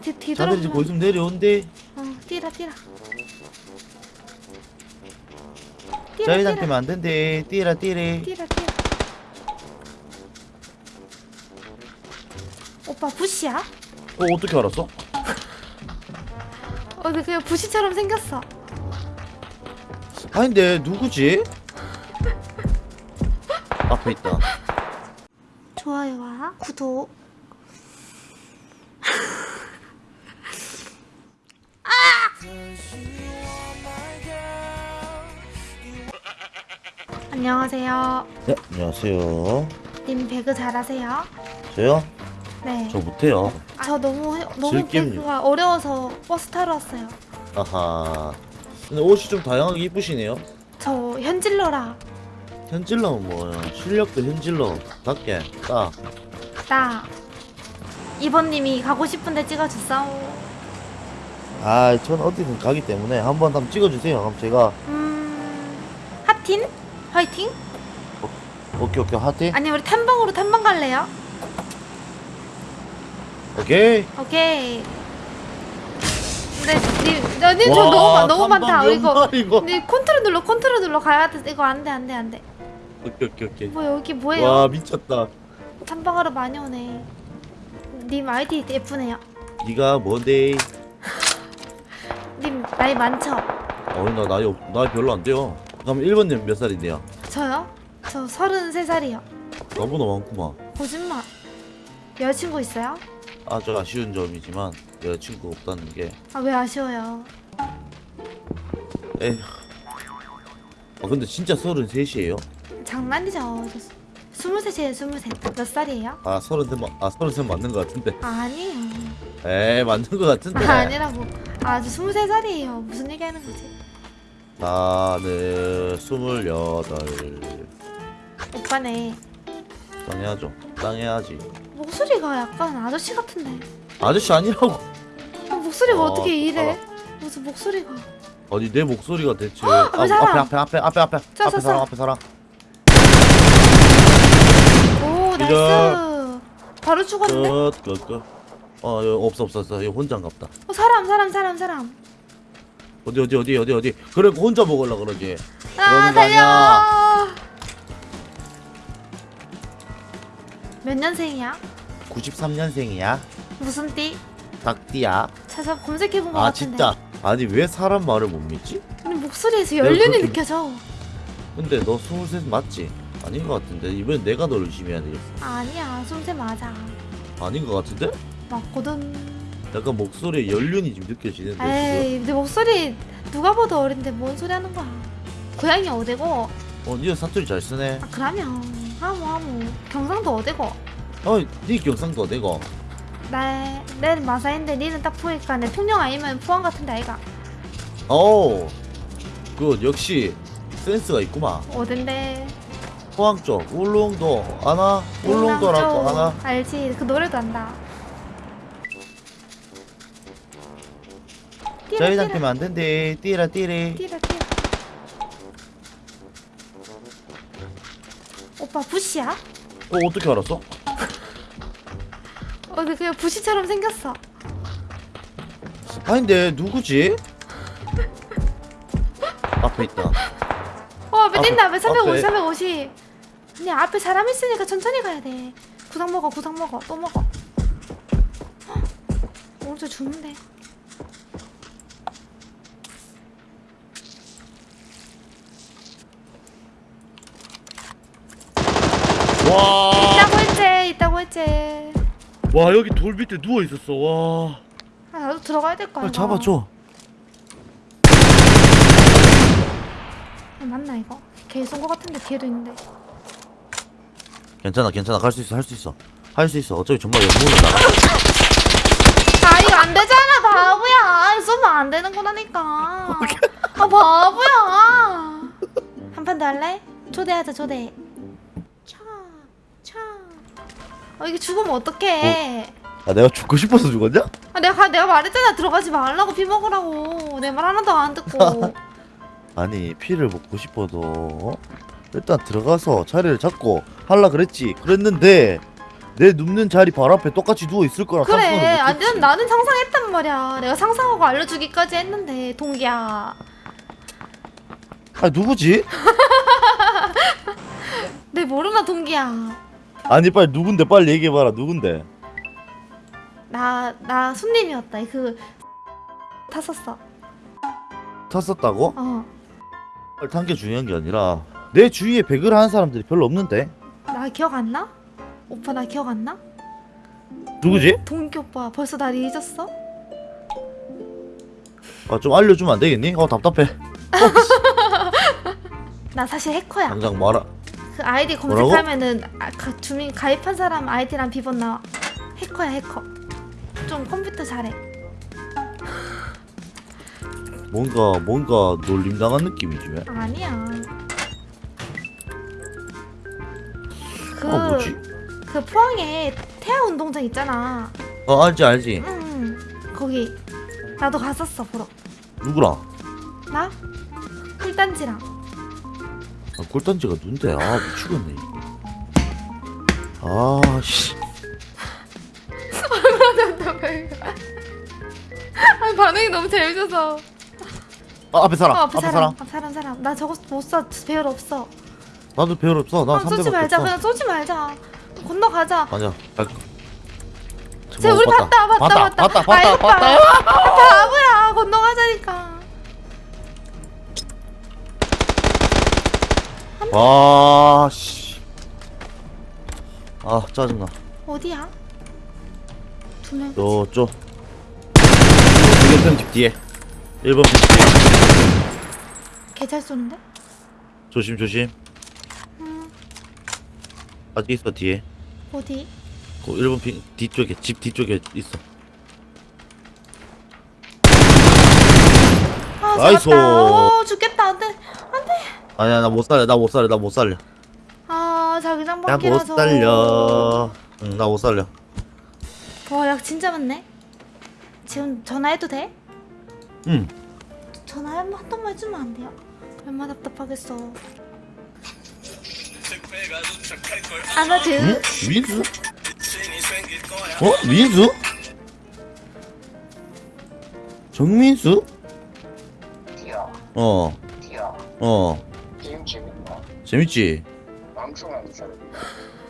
뒤, 자들이 뒤돌아보면 지금 거기서 내려온대? 어 뛰라 뛰라. 뛰라 때문에 안 된대. 뛰라 뛰래. 뛰라 뛰라. 오빠 부시야? 어 어떻게 알았어? 어 근데 그냥 부시처럼 생겼어. 아닌데 누구지? 앞에 있다. 좋아요와 구독 안녕하세요 네 안녕하세요 님 배그 잘하세요? 저요? 네. 저 못해요 저 너무 해- 너무 즐깁니다. 배그가 어려워서 버스 타러 왔어요. 아하 근데 옷이 좀 다양하게 이쁘시네요 저 현질러라. 현질러는 뭐야 실력도 현질러 답게 딱나 이번님이 가고 싶은데 찍어줬어. 아, 전 어디든 가기 때문에 한번 한번 찍어주세요. 그럼 제가 음 하틴? 화이팅? 오케이 오케이 하트. 아니 우리 탐방으로 탐방 갈래요? 오케이. 오케이. 근데 님, 저 와, 너무 많- 너무 많다. 몇 이거. 님 컨트롤 눌러 컨트롤 눌러 가야 돼. 이거 안돼 안돼 안돼. 오케이 오케이 오케이. 뭐 여기 뭐예요? 와 미쳤다. 탐방하러 많이 오네. 님 아이디 예쁘네요. 네가 뭔데? 님 나이 많죠? 어이 나 나이 없- 나이 별로 안 돼요. 그럼 1번님 몇 살인데요? 저요? 저 33살이요. 너무나 많구만. 거짓말. 여자친구 있어요? 아주 아쉬운 점이지만 여자친구 없다는 게 아 왜 아쉬워요? 에휴. 아 근데 진짜 33이에요? 장난이죠. 저 스- 스물셋이에요, 스물셋. 몇 살이에요? 아 33, 마- 아33 맞는 것 같은데. 아니에요. 에이 맞는 것 같은데. 아, 아니라고. 아, 저 스물세 살이에요. 무슨 얘기 하는 거지? 나는 28. 오빠네. 당해야죠. 당해야지. 목소리가 약간 아저씨 같은데. 아저씨 아니라고. 아, 목소리가 아, 어, 떻게 이래? 무슨 목소리가. 아니 내 목소리가 대체 아! 앞에 앞에 앞에 앞에 앞에 저, 앞에 저, 사람 저. 앞에 사람 오. 나이스. 바로 죽었는데? 끝끝끝 어 없어 없어 없어 혼자인갑다 어, 사람, 사람, 사람, 사람. 어디 어디 어디 어디 어디 그래 혼자 먹으려 그러지 아, 그러는 거 달려! 몇 년생이야? 93년생이야 무슨 띠? 닭띠야 찾아 검색해본 것 아 같은데. 진짜 아니 왜 사람 말을 못 믿지? 근데 목소리에서 내가 연륜이 그렇게- 느껴져. 근데 너 23 맞지? 아닌 것 같은데 이번엔 내가 너 열심히 해야 되겠어 아니야, 숨새 맞아. 아닌 것 같은데? 맞거든. 약간 목소리에 연륜이 좀 느껴지는데 에이, 내 목소리 누가 봐도 어린데 뭔 소리 하는 거야. 고향이 어디고? 어 니가 사투리 잘 쓰네 아, 그러면 하모 하모. 경상도 어디고? 어니 경상도 내가 나, 내는 마사인데 니는 딱 보니까 내 통영 아니면 포항 같은데 아이가. 어우 그 역시 센스가 있구만 어딘데? 포항 쪽 울릉도 아나 울릉도라고 쪽. 아나 알지, 그 노래도 안다. 뛰라, 때문에 안 된대 뛰라 뛰래 뛰라, 뛰라. 오빠 부시야? 어 어떻게 알았어? 어, 근데 그냥 부시처럼 생겼어. 아닌데 누구지? 앞에 있다 어, 앞에 앞에, 뛴다. 앞에 350, 앞에. 350. 근데 앞에 사람 있으니까 천천히 가야 돼. 구상 먹어, 구상 먹어, 또 먹어. 헉, 오른쪽 죽는데. 와, 있다고 했지, 있다고 했지. 와 여기 돌 밑에 누워 있었어 와 아, 나도 들어가야 될 거야. 잡아줘 아, 맞나 이거? 개쏜거 같은데 뒤에도 있는데. 괜찮아 괜찮아 갈 수 있어 할 수 있어 할 수 있어 어차피 정말 연문을 나가 아 이거 안 되잖아 바보야. 쏘면 안 되는 거라니까. 아 바보야. 한 판 더 할래? 초대하자 초대. 차, 차. 어 이게 죽으면 어떡해? 아 내가 죽고 싶어서 죽었냐? 아, 내가 내가 말했잖아 들어가지 말라고 피 먹으라고. 내 말 하나도 안 듣고. 아니 피를 먹고 싶어도 어? 일단 들어가서 자리를 잡고 할라 그랬지 그랬는데 내 눕는 자리 바로 앞에 똑같이 누워 있을 거라 그래. 완전 나는 상상했단 말이야 내가 상상하고 알려주기까지 했는데 동기야 아 누구지? 내 모르나 동기야 아니 빨리 누군데 빨리 얘기해봐라 누군데 나 나 손님이었다 그 탔었어 탔었다고? 어나 탄게 중요한 게 아니라 내 주위에 배그를 하는 사람들이 별로 없는데 기억 안 나? 오빠 나 기억 안 나? 누구지? 동기 오빠 벌써 날 잊었어? 아 좀 알려주면 안 되겠니? 어 답답해 나 사실 해커야 당장 말아 그 아이디? 검색하면은 아, 가, 주민 가입한 사람 아이디랑 비번 나와 해커야 해커 좀 컴퓨터 잘해 뭔가 뭔가 놀림당한 느낌이지 왜? 아니야 그, 아 뭐지? 그 포항에 태아 운동장 있잖아 어 알지 알지 응 거기 나도 갔었어 보러 누구랑? 나? 꿀단지랑 아, 꿀단지가 눈데 아 미치겠네 아씨 아 반응이 너무 재밌어서 아, 앞에 사람 어, 앞에, 앞에 사람 사람 앞 사람 사람 나 저거 못써 배열 없어 나도 배울 없어 나 아, 쏘지 300밖에 말자 없어 그냥 쏘지 말자 건너가자 아니야 갈쟤 우리 봤다 봤다 봤다 봤다 봤다 아이, 봤다 봤다 바보야 건너가자니까 와씨. 아 짜증나. 어디야? 두 명 저쪽 대결편 집 뒤에. 1번 집 뒤에. 개잘 쏘는데? 조심 조심. 음. 아직 있어 뒤에. 어디? 그 1번 핑 뒤쪽에 집 뒤쪽에 있어. 아 나이스. 잡았다. 어 죽겠다. 안돼 안돼 아니야 나 못 살려 나 못 살려 나 못 살려 아 자기장 나못 바퀴라서 살려 응 나 못 살려 와약 진짜 많네 지금 전화해도 돼? 응 전화 한, 한 통만 해주면 안 돼요? 얼마나 답답하겠어 아나드 응? 민수? 어? 민수? 정민수? 어, 어, 재밌지? 방송하는 사람이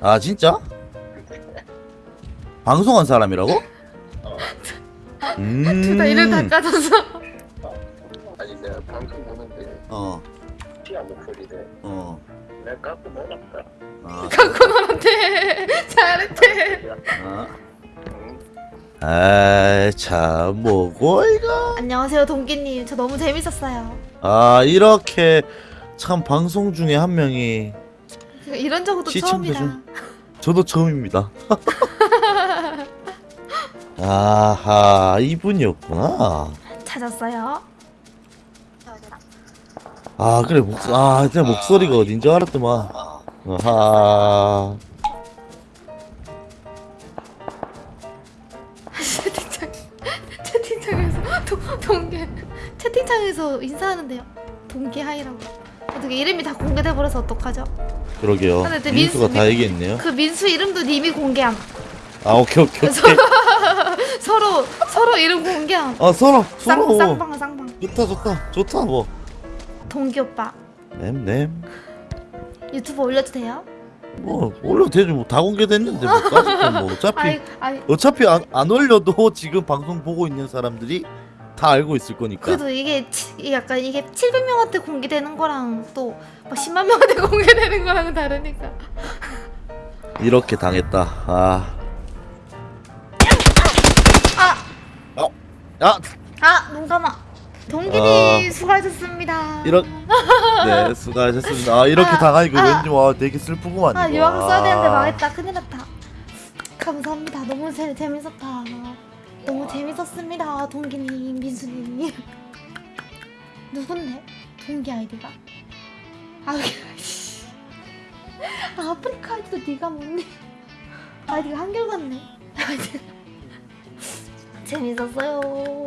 아, 진짜? 방송한 사람이라고? 음. 둘다 이름 다 까졌어 아니 내가 방송 보는데 어, 티야 목소리를 어. 내가 깎고 먹었다. 아, 갖고 놀았대 잘했대 아. 응? 아이, 참, 뭐고, 이거? 안녕하세요 동기님 저 너무 재밌었어요 아, 이렇게, 참, 방송 중에 한 명이, 이런 적도 처음이다 중- 저도 처음입니다. 아하, 이분이었구나. 찾았어요 아, 그래, 목, 아, 진짜 목소리가 어딘 줄 알았더만. 아하. 채팅창 채팅창에서 동, 동계 채팅창에서 인사하는데요 동계 하이라고 어떻게 이름이 다 공개돼 버려서 어떡하죠? 그러게요. 근데 또 민수가 민수- 다 얘기했네요. 그 민수 이름도 님이 공개함 아, 오케이, 오케이, 오케이. 서로 서로 이름 공개함 아, 서로, 쌍, 서로. 쌍방 쌍방 좋다, 좋다. 좋다, 뭐. 동기 오빠 냄냄. 유튜브 올려도 돼요? 뭐, 올려도 되지. 뭐, 다 공개됐는데, 뭐, 뭐, 어차피. 아니 아니 어차피 안, 안 올려도 지금 방송 보고 있는 사람들이 다 알고 있을 거니까. 그래도 이게 치- 약간 이게 700명한테 공개되는 거랑 또 막 10만 명한테 공개되는 거랑은 다르니까 이렇게 당했다. 아. 아! 아, 아! 눈 감아 동기님 아. 수고하셨습니다 이런. 네, 수고하셨습니다. 아, 이렇게 아, 당하니까 아. 왠지 와, 되게 슬프구만. 아 이거. 유학 써야 되는데 아. 망했다 큰일 났다 감사합니다 너무 재, 재밌었다 너무 재밌었습니다 동기님 민수님. 누군데? 동기 아이디가? 아, 아프리카 아이디도 네가 뭔데 아이디가 한결같네. 재밌었어요